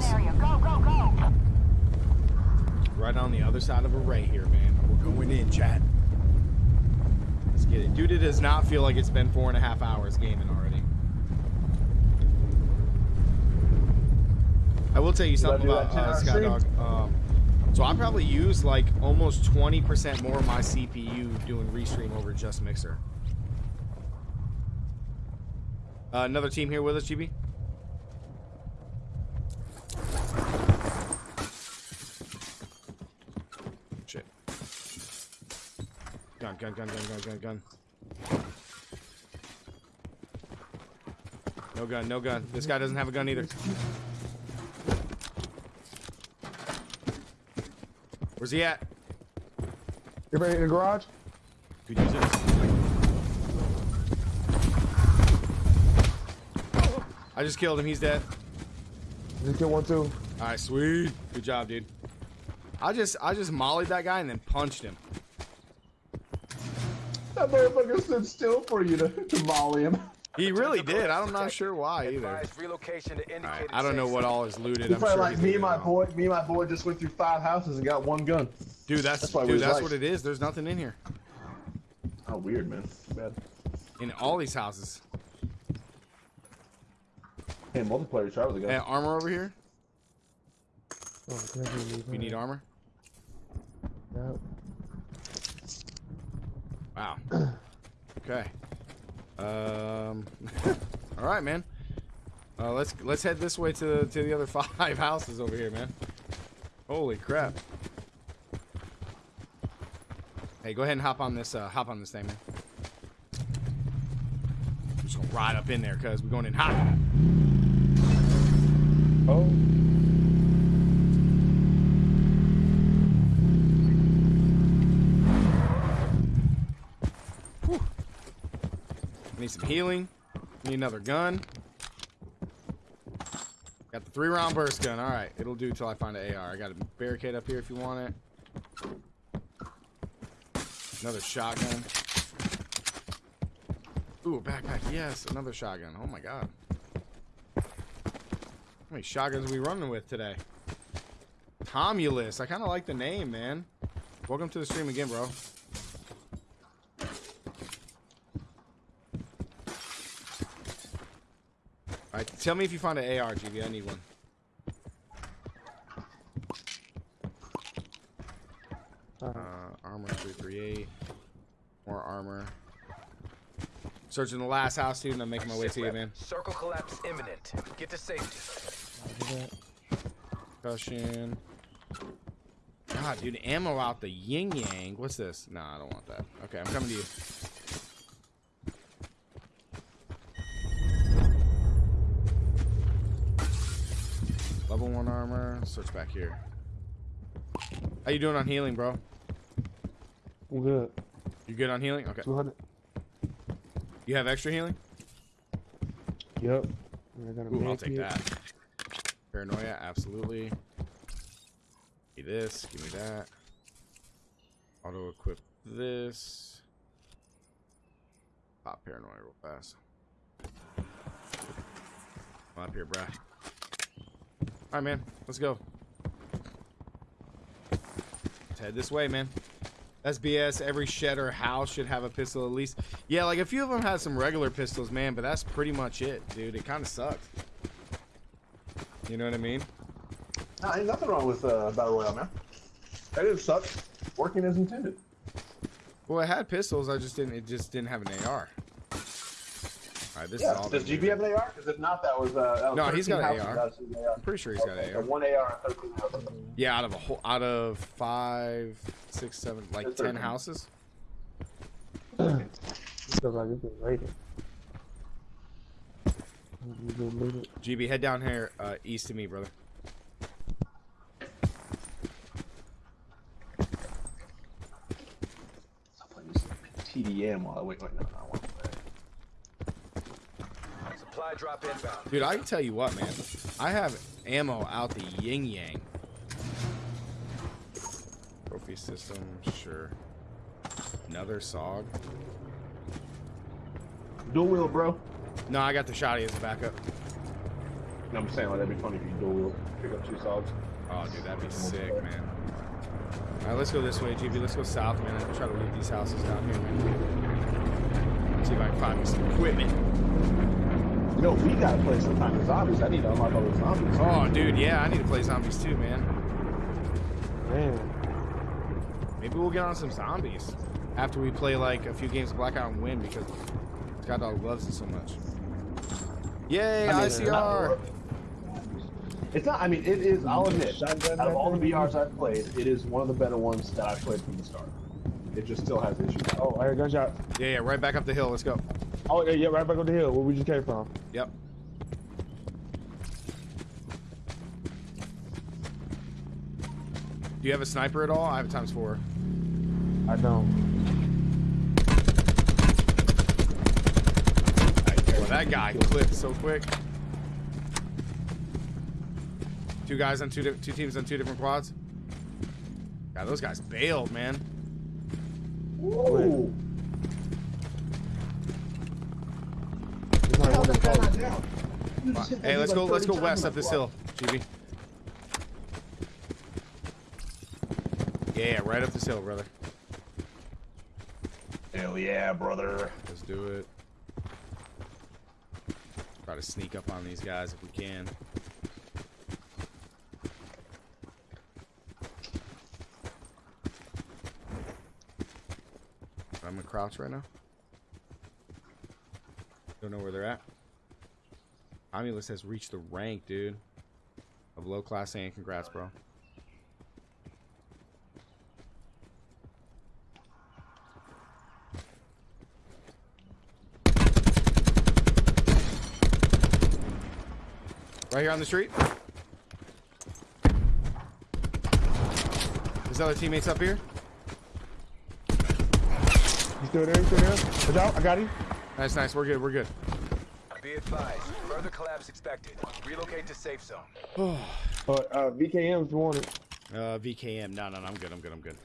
hills. Right on the other side of Array here, man. We're going in, chat. Let's get it. Dude, it does not feel like it's been four and a half hours gaming already. I will tell you something do about that uh, Skydog. Um, so I probably use like almost 20% more of my CPU doing restream over just Mixer. Uh, another team here with us, GB? Gun, gun, gun, gun, gun, gun, gun. No gun, no gun. This guy doesn't have a gun either. Where's he at? You ready in the garage? Could use it. I just killed him. He's dead. Just kill one too. All right, sweet. Good job, dude. I just I just mollied that guy and then punched him. That motherfucker stood still for you to, to molly him. He really did. I'm not sure why either. Advise relocation to All right, I don't know what all is looted. He's I'm sure like me and my boy. Me and my boy just went through five houses and got one gun. Dude, that's, That's dude, that's like- what it is. There's nothing in here. How weird, man. Bad. In all these houses. Hey, multiplayer try with the Hey, guy. armor over here. Oh, definitely need You need armor. Yep. Wow. Okay. Um. all right, man. Uh, let's let's head this way to the to the other five houses over here, man. Holy crap. Hey, go ahead and hop on this uh, hop on this thing, man. I'm just gonna ride up in there, cause we're going in hot. Oh, some healing. Need another gun. Got the three round burst gun. All right, it'll do till I find an AR. I got a barricade up here if you want it. Another shotgun. Ooh, backpack. Yes, another shotgun. Oh my god. How many shotguns are we running with today? Tomulus. I kind of like the name, man. Welcome to the stream again, bro. Tell me if you find an AR, GB. I need one. uh, Uh, armor 338. More armor. Searching the last house, dude, and I'm making my way to you, man. Circle collapse imminent. Get to safety. I'll do that. Cushion. God, dude, ammo out the yin yang. What's this? Nah, I don't want that. Okay, I'm coming to you. Search back here. How you doing on healing, bro? I'm good. You good on healing? Okay. 200. You have extra healing? Yep. Ooh, I'll take kit. that. Paranoia, absolutely. Give me this, give me that. Auto equip this. Pop paranoia real fast. Come up here, bruh. Alright, man. Let's go. Let's head this way, man. That's BS. Every shed or house should have a pistol at least. Yeah, like a few of them had some regular pistols, man, but that's pretty much it, dude. It kind of sucks. You know what I mean? Nah, ain't nothing wrong with uh, Battle Royale, man. That didn't suck. Working as intended. Well, it had pistols. I just didn't. It just didn't have an AR. All right, this yeah. is all. Does GB have an AR? Because if not, that was. Uh, that was No, he's 13 got an houses. AR. AR. I'm pretty sure he's got Okay, an so AR. one AR and 13 houses. Yeah, out of a whole, out of five, six, seven, like ten ten thirteen. houses. This feels like it's been raided. You go loot it. GB, head down here, uh, east of me, brother. Someone use TDM while I wait. Wait, no, no, I want that. Supply drop inbound. Dude, I can tell you what, man. I have ammo out the yin yang. Trophy system, sure. Another Saug. Dual wield, bro. No, I got the shotty as a backup. No, I'm saying like that'd be funny if you dual wield, pick up two Saugs. Oh, dude, that'd be sick, man. All right, let's go this way, GB. Let's go south, man. and try to loot these houses down here, man. See if I can find me some equipment. You know, we gotta play some time with zombies. I need to unlock all the zombies. Oh, dude, yeah, I need to play zombies too, man. Man. Maybe we'll get on some zombies after we play like a few games of Blackout and win because Scott Dog loves it so much. Yay, I mean, it's ICR! not- It's not. I mean, it is. I'll admit, out of all the back VRs I've played, it is one of the better ones that I've played from the start. It just still has issues. Oh, I heard a gunshot. Yeah, yeah, right back up the hill. Let's go. Oh, yeah, yeah, right back on the hill where we just came from. Yep. Do you have a sniper at all? I have a times four. I don't. Well, that guy clipped so quick. Two guys on two two teams on two different quads. God, those guys bailed, man. Ooh. There's not one in front. Hey, let's go. Let's go west up this hill, GB. Yeah, right up this hill, brother. Hell yeah, brother. Let's do it. Try to sneak up on these guys if we can. I'm gonna crouch right now. Don't know where they're at. Omulus has reached the rank, dude. Of low class and congrats, bro. Right here on the street. His other teammates up here. You still there? You still there? Watch out, I got him. Nice, nice. We're good. We're good. Be advised, further collapse expected. Relocate to safe zone. Oh, uh, VKM's wanted. Uh, VKM. No, no, no. I'm good. I'm good. I'm good.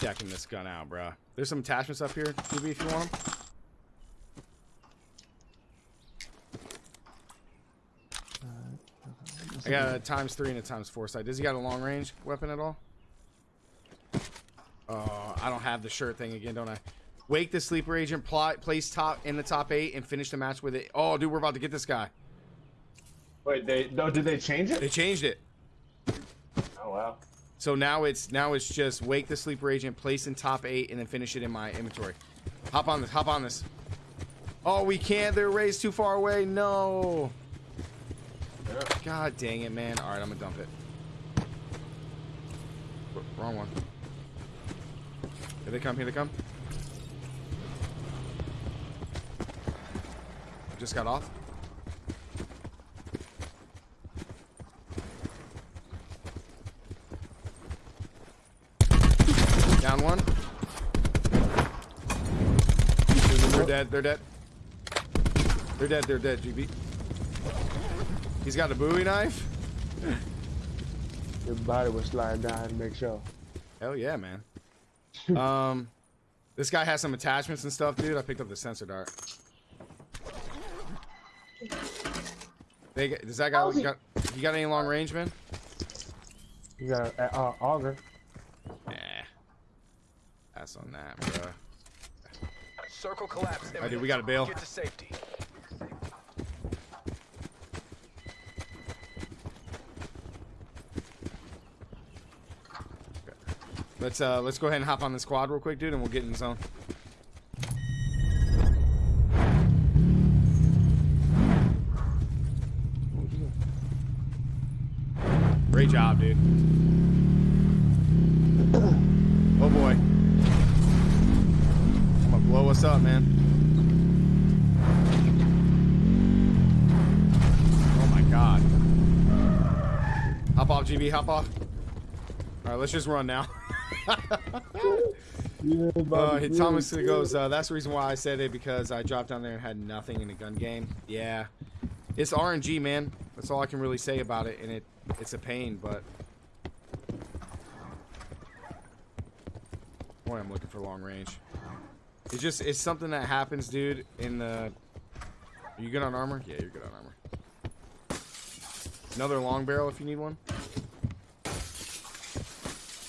Checking this gun out, bruh. There's some attachments up here, QB, if you want them. I got a times three and a times four sight. Does he got a long range weapon at all? Uh, I don't have the shirt thing again, don't I? Wake the sleeper agent, plot, place top in the top eight, and finish the match with it. Oh, dude, we're about to get this guy. Wait, they no? Did they change it? They changed it. Oh wow. So now it's now it's just wake the sleeper agent, place in top eight, and then finish it in my inventory. Hop on this. Hop on this. Oh, we can't. They're raised too far away. No. God dang it, man. All right, I'm gonna dump it. Wrong one. Here they come. Here they come. Just got off. Down one. They're dead. They're dead. They're dead. They're dead. GB. He's got a Bowie knife. Your body was sliding down to make sure. Hell yeah, man. um, this guy has some attachments and stuff, dude. I picked up the sensor dart. They, does that guy you got? You got any long range, man? You got an uh, auger. Nah. Pass on that, bro. Circle collapse. Alright, dude, we gotta bail. Get to safety. Let's uh, let's go ahead and hop on the squad real quick, dude, and we'll get in the zone. Great job, dude. Oh boy. I'm gonna blow us up, man. Oh my god. Hop off, GB, hop off. Alright, let's just run now. Yeah, Uh, Thomas goes, uh, that's the reason why I said it because I dropped down there and had nothing in the gun game. Yeah. It's RNG, man. That's all I can really say about it, and it it's a pain, but. Boy, I'm looking for long range. It's just, it's something that happens, dude, in the Are you good on armor? Yeah, you're good on armor. Another long barrel if you need one.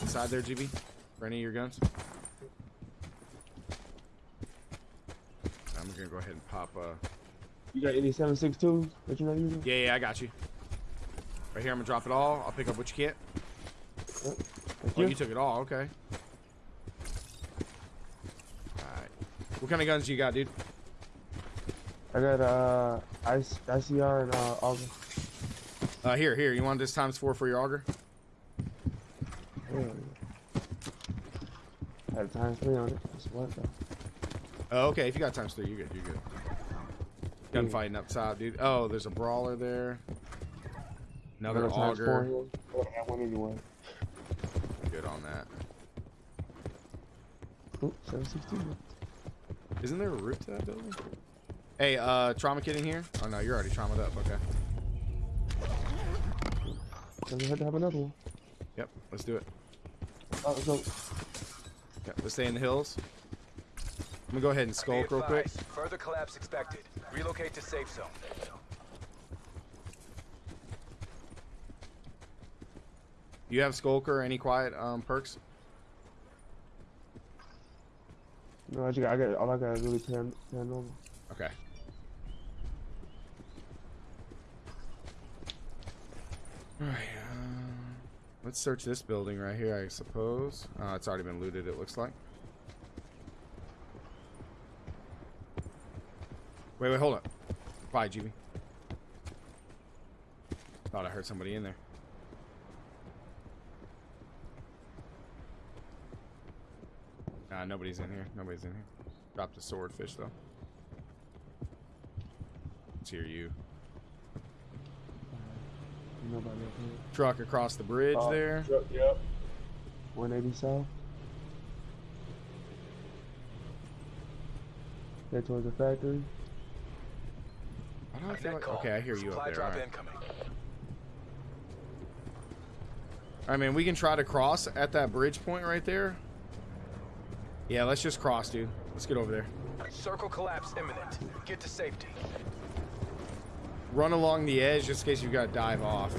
Inside there, GB. For any of your guns. I'm gonna go ahead and pop. Uh, You got any 762 that you're not using? yeah, yeah, I got you. Right here, I'm gonna drop it all. I'll pick up what you get. Thank Oh, you. you took it all. Okay. All right. What kind of guns you got, dude? I got uh IC, ICR and uh auger. Uh, here, here. You want this times four for your auger? Yeah. Had a times three on it. That's what though. Oh, okay. If you got times three, you're good. You're good. Gunfighting up top, dude. Oh, there's a brawler there. Another Another auger. here. I would have one anyway. Good on that. Oop, 762. Isn't there a roof to that building? Hey, uh, trauma kit in here? Oh no, you're already traumatized up. Okay. So we had to have another one. Yep. Let's do it. Oh, let's go. Okay, let's stay in the hills. I'm gonna go ahead and skulk real quick. Further collapse expected. Relocate to safe zone. You have skulker or any quiet um perks? No, I just got, I got all I got is really pan, paranormal. Okay. Alright, um, let's search this building right here, I suppose. Uh, it's already been looted, it looks like. Wait, wait, hold up. Bye, GB. Thought I heard somebody in there. Nah, nobody's in here. Nobody's in here. Dropped a swordfish, though. Let's hear you. Nobody up here. Truck across the bridge Oh, there. Yep. yep. 180 south. Head towards the factory. Why do I feel Net like... Okay, I hear you Supply up there. drop Alright, incoming. I mean, we can try to cross at that bridge point right there. Yeah, let's just cross, dude. Let's get over there. Circle collapse imminent. Get to safety. Run along the edge just in case you've gotta dive off.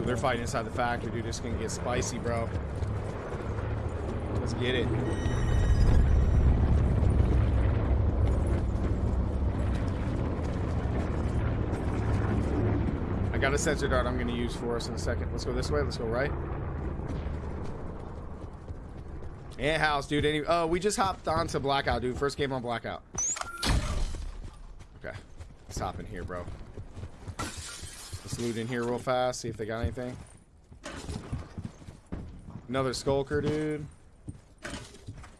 Ooh, they're fighting inside the factory, dude. It's gonna get spicy, bro. Let's get it. I got a sensor dart I'm gonna use for us in a second. Let's go this way. Let's go right. And house, dude. Any? Oh, we just hopped onto Blackout, dude. First game on Blackout. Okay. Let's hop in here, bro. Let's loot in here real fast. See if they got anything. Another skulker, dude.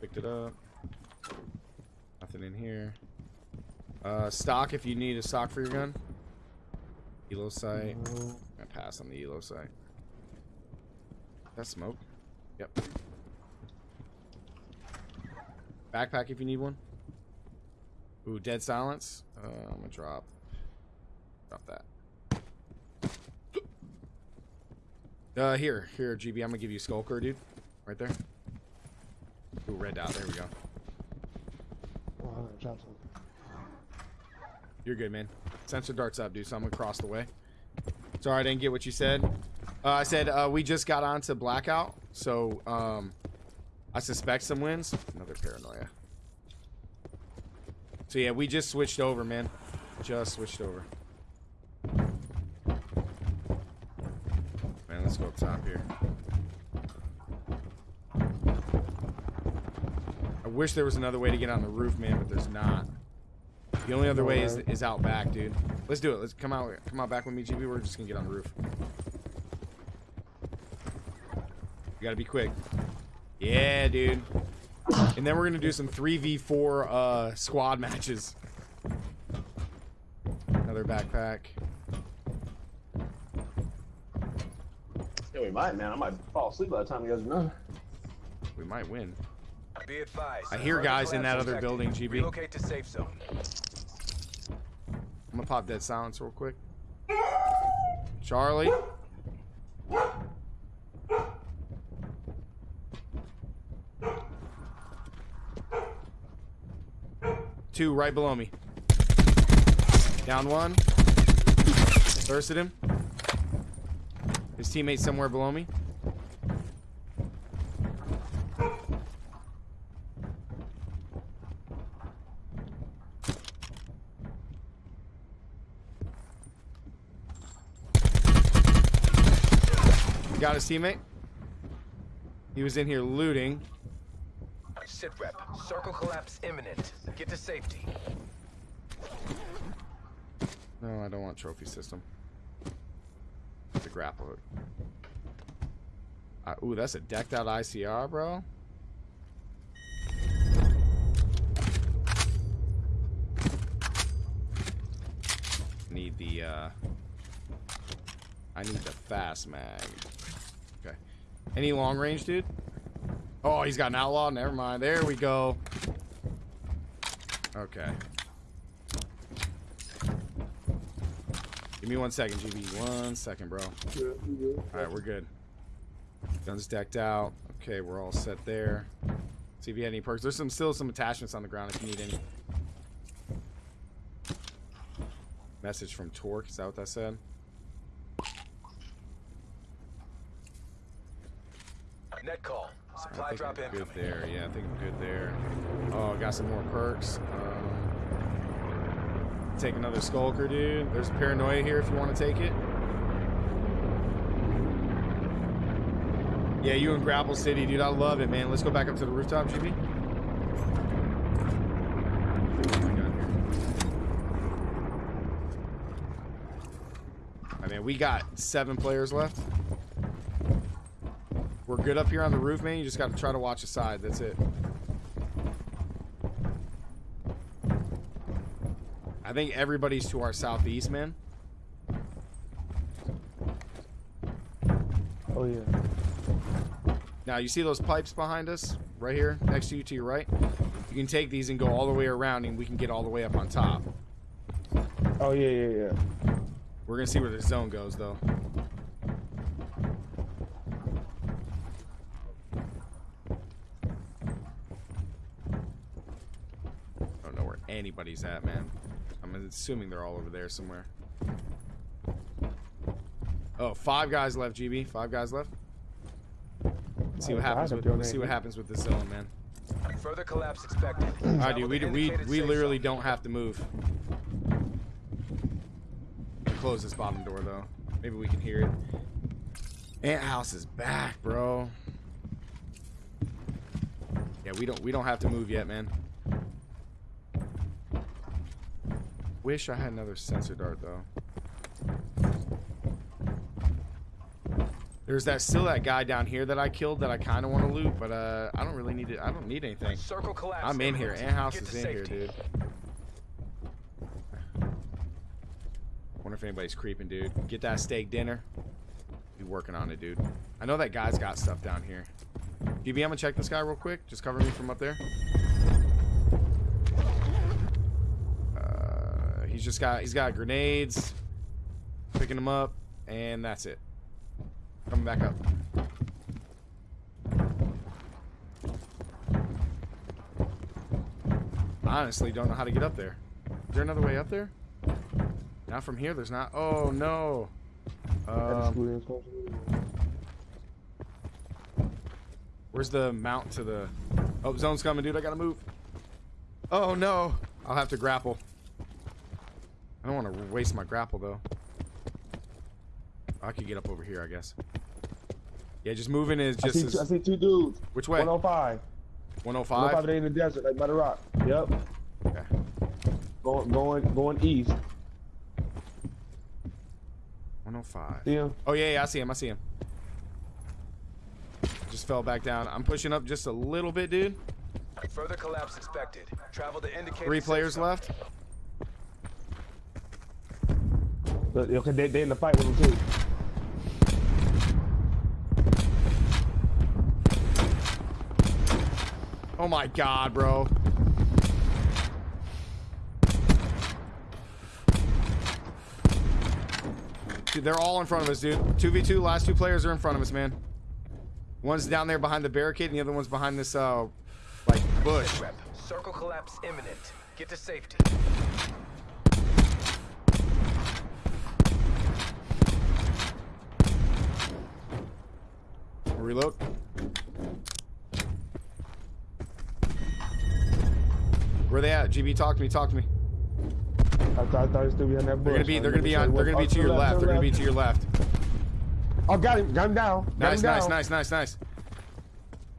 Picked it up. Nothing in here. Uh, stock if you need a stock for your gun. Elo. No. I pass on the elo sight. That smoke. Yep. Backpack if you need one. Ooh, dead silence. Uh, I'm gonna drop. Drop that. Uh, here, here, GB. I'm gonna give you Skulker, dude. Right there. Ooh, red dot. There we go. Oh, I gotta drop something. You're good, man. Sensor darts up, dude. So I'm gonna cross the way. Sorry, I didn't get what you said. Uh, I said uh, we just got onto blackout, so um, I suspect some wins. Another paranoia. So yeah, we just switched over, man. Just switched over. Man, let's go up top here. I wish there was another way to get on the roof, man, but there's not. The only other way is, is out back, dude. Let's do it. Let's come out. Come out back with me, GB. We're just gonna get on the roof. You gotta be quick. Yeah, dude. And then we're gonna do some 3v4 uh, squad matches. Another backpack. Yeah, we might, man. I might fall asleep by the time you guys are done. We might win. Be advised. I hear guys in that other expected. building, GB. Relocate to safe zone. I'm gonna pop dead silence real quick. Charlie. Two right below me. Down one. Bursted him. His teammate somewhere below me. Got his teammate. He was in here looting. Sit rep. Circle collapse imminent. Get to safety. No, I don't want trophy system. The grapple hook. Uh, ooh, that's a decked out ICR, bro. Need the, uh... I need the fast mag. Okay. Any long range, dude? Oh, he's got an outlaw? Never mind. There we go. Okay. Give me one second, GB. One second, bro. Alright, we're good. Guns decked out. Okay, we're all set there. See if you had any perks. There's some still some attachments on the ground if you need any. Message from Torque. Is that what that said? I think I'm good incoming. there. Yeah, I think I'm good there. Oh, got some more perks. Um, take another Skulker, dude. There's Paranoia here if you want to take it. Yeah, you in Grapple City, dude. I love it, man. Let's go back up to the rooftop, GB. What am I? I mean, we got seven players left. We're good up here on the roof, man. You just got to try to watch the side. That's it. I think everybody's to our southeast, man. Oh yeah. Now, you see those pipes behind us? Right here, next to you, to your right? You can take these and go all the way around, and we can get all the way up on top. Oh yeah, yeah, yeah. We're going to see where the zone goes, though. I don't know where anybody's at, man. I'm assuming they're all over there somewhere. Oh, five guys left, GB. Five guys left. Let's see Oh, what happens with. I'm Let's see what happens with this zone, man. Further collapse expected. All right, Travel dude. We we we literally don't have to move. Close this bottom door though. Maybe we can hear it. Ant house is back, bro. Yeah, we don't we don't have to move yet, man. Wish I had another sensor dart though. There's that still that guy down here that I killed that I kind of want to loot, but uh, I don't really need it. I don't need anything. Circle collapse. I'm in here. Ant house is in here, dude. Wonder if anybody's creeping, dude. Get that steak dinner. Be working on it, dude. I know that guy's got stuff down here. DB, I'm gonna check this guy real quick. Just cover me from up there. He's just got he's got grenades. Picking them up, and that's it. Coming back up. I honestly don't know how to get up there. Is there another way up there? Not from here. There's not. Oh no. Um, where's the mount to the? Oh, zone's coming, dude. I gotta move. Oh no. I'll have to grapple. I don't want to waste my grapple though. I could get up over here, I guess. Yeah, just moving is I just see, two, I see two dudes. which way? 105. 105. 105 they in the desert, like by the rock. Yep. Okay. Going, going, going east. 105. See him? Oh yeah, yeah, I see him. I see him. Just fell back down. I'm pushing up just a little bit, dude. Further collapse expected. Travel to indicated Three players zone. left. But, okay, they, they in the fight with him too. Oh my god, bro. Dude, they're all in front of us, dude. 2v2, last two players are in front of us, man. One's down there behind the barricade, and the other one's behind this, uh, like, bush. Circle collapse imminent. Get to safety. Reload. Where they at? GB, talk to me. Talk to me. I thought, I thought he was still behind that bush. They're gonna be. They're gonna be on. They're gonna be oh, to your left. They're gonna be to your left. Oh, got him. Got him down. Got Nice, him nice, down. nice, nice, nice.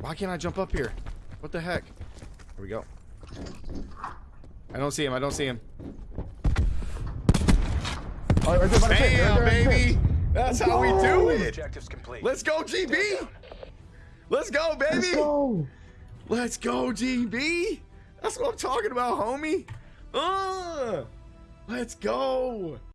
Why can't I jump up here? What the heck? Here we go. I don't see him. I don't see him. Oh, right there by the tent, right Bam, there by the baby. That's how we do it. Objectives complete. Let's go, GB. Let's go, baby. Let's go. Let's go, GB. That's what I'm talking about, homie. Uh, let's go.